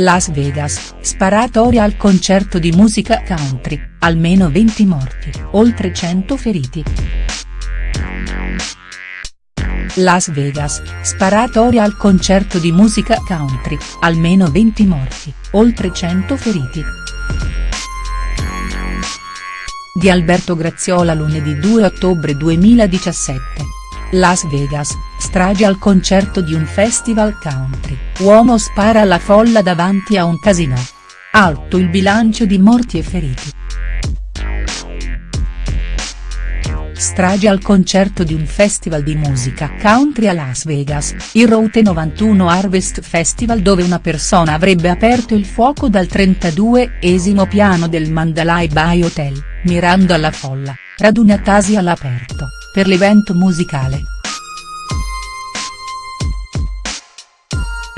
Las Vegas, sparatoria al concerto di musica country, almeno 20 morti, oltre 100 feriti. Las Vegas, sparatoria al concerto di musica country, almeno 20 morti, oltre 100 feriti. Di Alberto Graziola lunedì 2 ottobre 2017. Las Vegas, strage al concerto di un festival country, uomo spara alla folla davanti a un casino. Alto il bilancio di morti e feriti. Strage al concerto di un festival di musica country a Las Vegas, il Route 91 Harvest Festival dove una persona avrebbe aperto il fuoco dal 32esimo piano del Mandalay Bay Hotel, mirando alla folla, radunatasi all'aperto, per l'evento musicale.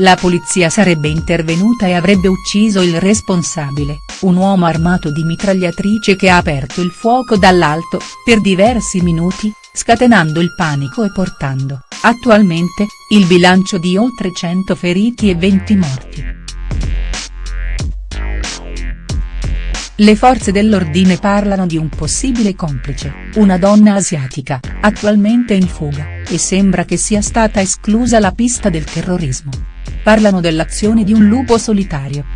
La polizia sarebbe intervenuta e avrebbe ucciso il responsabile, un uomo armato di mitragliatrice che ha aperto il fuoco dall'alto, per diversi minuti, scatenando il panico e portando, attualmente, il bilancio di oltre 100 feriti e 20 morti. Le forze dell'ordine parlano di un possibile complice, una donna asiatica, attualmente in fuga, e sembra che sia stata esclusa la pista del terrorismo. Parlano dell'azione di un lupo solitario.